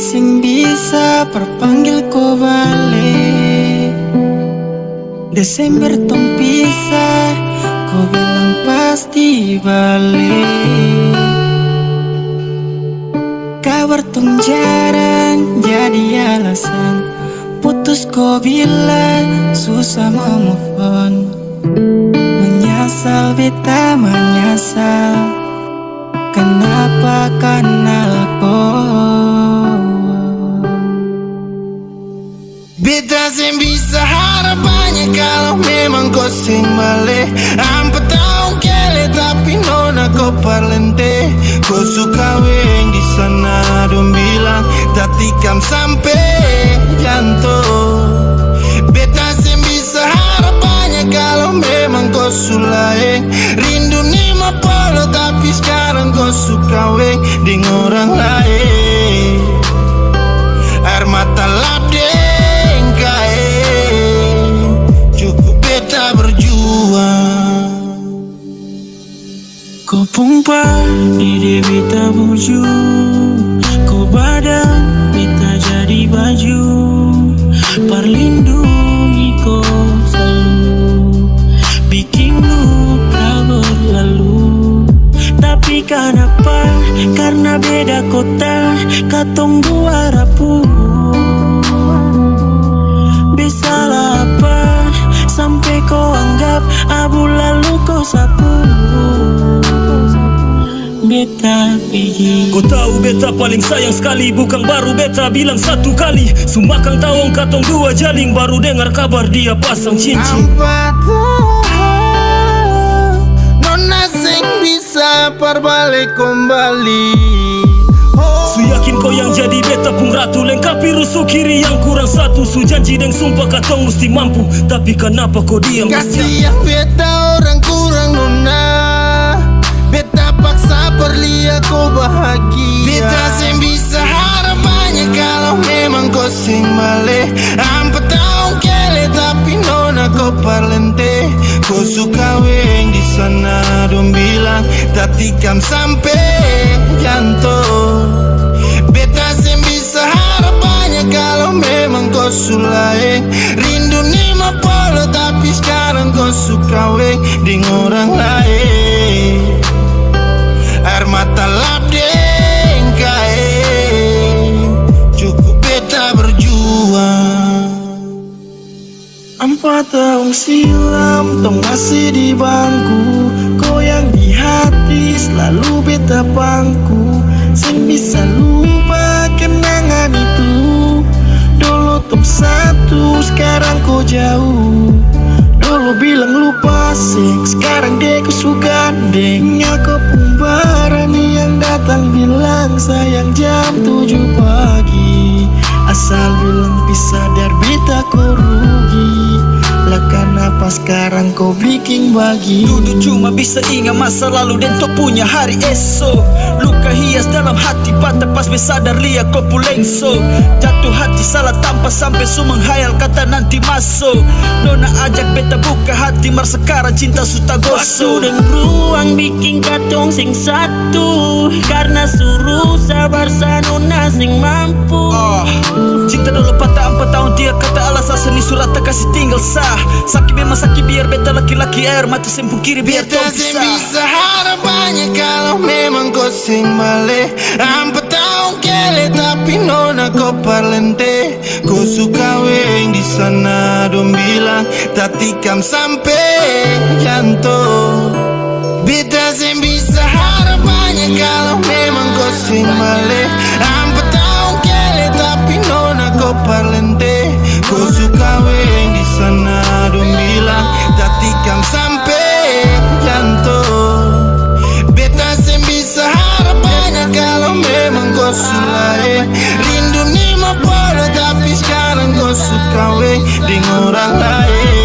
sing bisa perpanggil kau balik. Desember tong pisah Kau bilang pasti balik. Kabar tong jarang jadi alasan. Putus kau bilang susah mau move on. Menyesal beta menyesal Kenapa kenal sing balik Ampe tahu kele tapi nona kau parlente Kau suka weng di sana dong bilang tak tikam sampai jantung Beta sing bisa harapannya kalau memang kau sulai Rindu lima polo tapi sekarang kau suka weng dengan orang lain Pompa ide beta buju Kau badan beta jadi baju. Perlindungi kau selalu. Bikin luka berlalu. Tapi kenapa? Karena beda kota Katong dua rapuh Bisalah apa Sampai kau anggap Abu lalu kau sapu Beta pergi Kau tahu beta paling sayang sekali Bukan baru beta bilang satu kali. Sumakang tawong katong dua jaling Baru dengar kabar dia pasang cincin Apa Nona sing bisa perbalik kembali. Oh, Su yakin kau yang jadi beta pun ratu Lengkapi rusuh kiri yang kurang satu. Su janji dan sumpah katong mesti mampu Tapi kenapa kau diam? Kasihan beta orang kurang paksa perlihat kau bahagia. Beta sing bisa harapannya kalau memang kau sing balik Ampe tahu kele tapi nona kau parlente Kau suka weng di sana dong bilang tak tikam sampai jantung Beta sing bisa harapannya kalau memang kau sulai Rindu lima polo tapi sekarang kau suka weng dengan orang lain Empat tahun silam Tong masih di bangku. Kau yang di hati Selalu beta pangku. Sing bisa lupa kenangan itu. Dulu tong satu Sekarang kau jauh. Dulu bilang lupa sing Sekarang dek suka. Dengnya kau pun Yang datang bilang sayang jam tujuh sekarang kau bikin bagi. Dulu cuma bisa ingat masa lalu dan tu punya hari esok. Luka hias dalam hati patah pas besadar lihat kau pulengso Jatuh hati salah tanpa sampai su menghayal kata nanti masuk. Nona ajak beta buka hati mar sekarang cinta suta gosok. Dan ruang bikin katong sing satu. Karena suruh sabar sanuna sing mampu. Ah, Cinta dulu patah empat tahun dia kata alasan seni surat tak kasih tinggal sah. Sakit memang sakit biar beta laki-laki air mata sempung kiri biar tong sing bisa harapannya kalau memang kau sing balik Ampe tahu kele tapi nona kau parlente. Kau suka weng di sana dong bilang tak tikam sampai jantung kau sulai Rindu lima polo tapi sekarang kau suka weng dengan orang lain